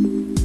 Bye.